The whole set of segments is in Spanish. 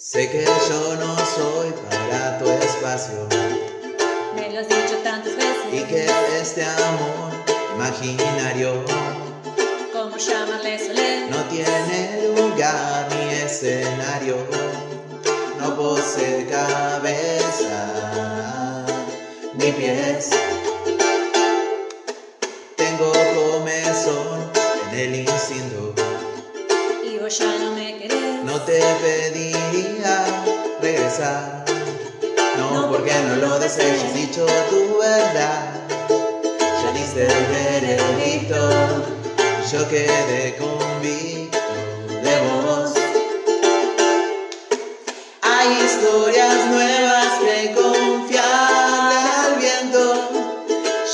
Sé que yo no soy para tu espacio. Me lo has dicho tantas veces. Y que este amor imaginario ¿Cómo llamarle soler? No tiene lugar ni escenario. No posee cabeza ni pies. Tengo comezón en el instinto. Y vos ya no me querés. No te pediría No, porque no lo desees, has dicho tu verdad. Ya diste el veredicto. Yo quedé convicto de vos. Hay historias nuevas que confiarle al viento.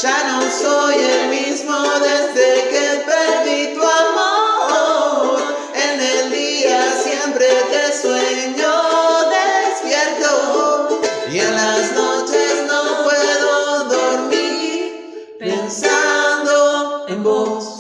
Ya no soy el mismo desde que perdí tu amor. En el día siempre te sueño pensando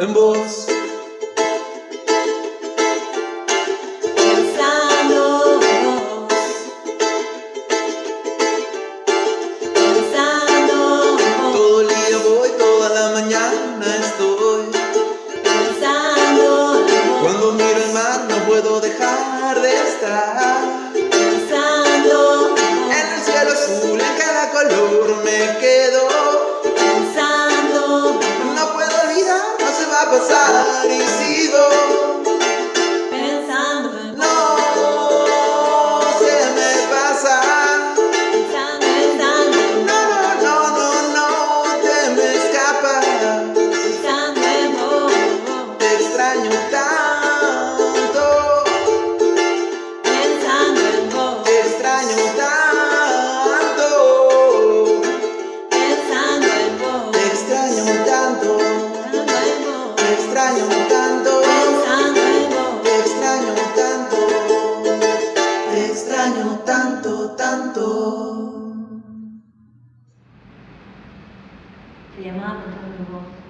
en vos. Pensando en vos. Pensando en vos. Todo el día voy, toda la mañana estoy. Pensando en vos. Cuando miro el mar no puedo dejar de estar. Pensando en vos. En el cielo azul, en cada color me quedo tanto Te